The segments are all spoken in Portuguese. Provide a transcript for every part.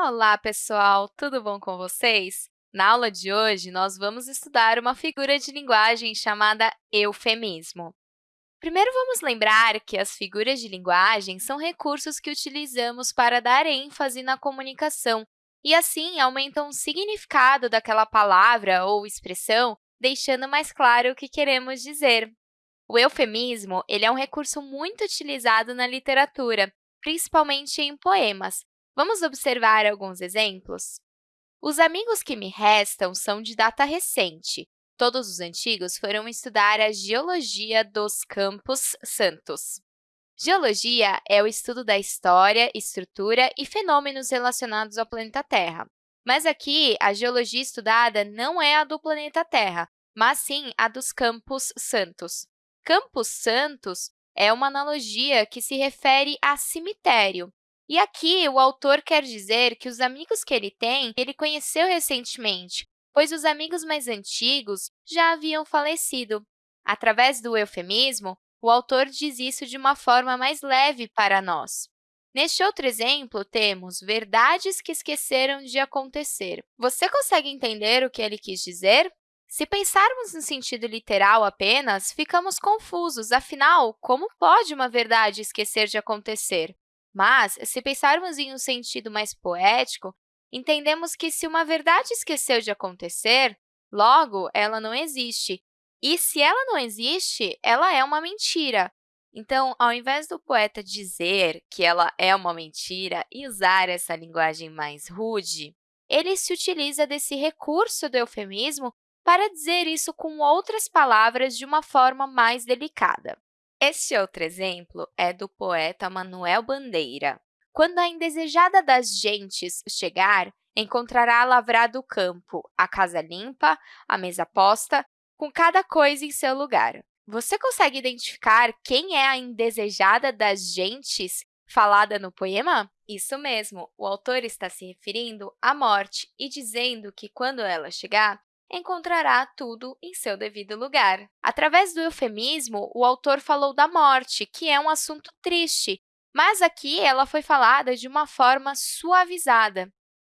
Olá, pessoal! Tudo bom com vocês? Na aula de hoje, nós vamos estudar uma figura de linguagem chamada eufemismo. Primeiro, vamos lembrar que as figuras de linguagem são recursos que utilizamos para dar ênfase na comunicação e, assim, aumentam o significado daquela palavra ou expressão, deixando mais claro o que queremos dizer. O eufemismo ele é um recurso muito utilizado na literatura, principalmente em poemas, Vamos observar alguns exemplos? Os amigos que me restam são de data recente. Todos os antigos foram estudar a geologia dos Campos Santos. Geologia é o estudo da história, estrutura e fenômenos relacionados ao planeta Terra. Mas aqui, a geologia estudada não é a do planeta Terra, mas sim a dos Campos Santos. Campos Santos é uma analogia que se refere a cemitério, e aqui, o autor quer dizer que os amigos que ele tem, ele conheceu recentemente, pois os amigos mais antigos já haviam falecido. Através do eufemismo, o autor diz isso de uma forma mais leve para nós. Neste outro exemplo, temos verdades que esqueceram de acontecer. Você consegue entender o que ele quis dizer? Se pensarmos no sentido literal apenas, ficamos confusos. Afinal, como pode uma verdade esquecer de acontecer? Mas, se pensarmos em um sentido mais poético, entendemos que se uma verdade esqueceu de acontecer, logo, ela não existe. E se ela não existe, ela é uma mentira. Então, ao invés do poeta dizer que ela é uma mentira e usar essa linguagem mais rude, ele se utiliza desse recurso do eufemismo para dizer isso com outras palavras de uma forma mais delicada. Este outro exemplo é do poeta Manuel Bandeira. Quando a indesejada das gentes chegar, encontrará lavrado o campo, a casa limpa, a mesa posta, com cada coisa em seu lugar. Você consegue identificar quem é a indesejada das gentes falada no poema? Isso mesmo, o autor está se referindo à morte e dizendo que, quando ela chegar, encontrará tudo em seu devido lugar. Através do eufemismo, o autor falou da morte, que é um assunto triste, mas aqui ela foi falada de uma forma suavizada.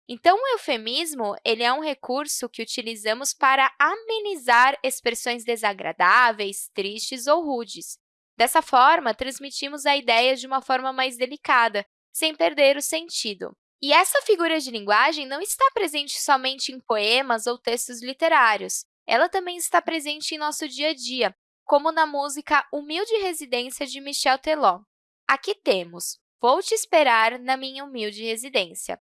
Então, o eufemismo ele é um recurso que utilizamos para amenizar expressões desagradáveis, tristes ou rudes. Dessa forma, transmitimos a ideia de uma forma mais delicada, sem perder o sentido. E essa figura de linguagem não está presente somente em poemas ou textos literários. Ela também está presente em nosso dia a dia, como na música Humilde Residência, de Michel Teló. Aqui temos Vou te esperar na minha humilde residência.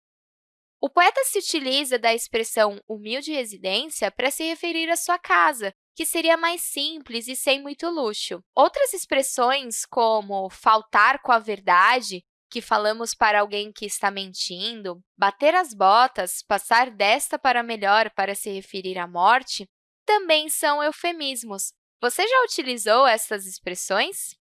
O poeta se utiliza da expressão humilde residência para se referir à sua casa, que seria mais simples e sem muito luxo. Outras expressões, como faltar com a verdade que falamos para alguém que está mentindo, bater as botas, passar desta para melhor para se referir à morte, também são eufemismos. Você já utilizou essas expressões?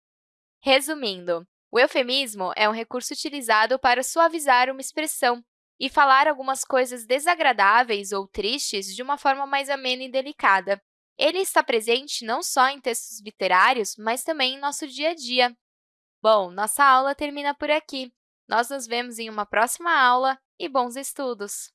Resumindo, o eufemismo é um recurso utilizado para suavizar uma expressão e falar algumas coisas desagradáveis ou tristes de uma forma mais amena e delicada. Ele está presente não só em textos literários, mas também em nosso dia a dia. Bom, nossa aula termina por aqui. Nós nos vemos em uma próxima aula e bons estudos!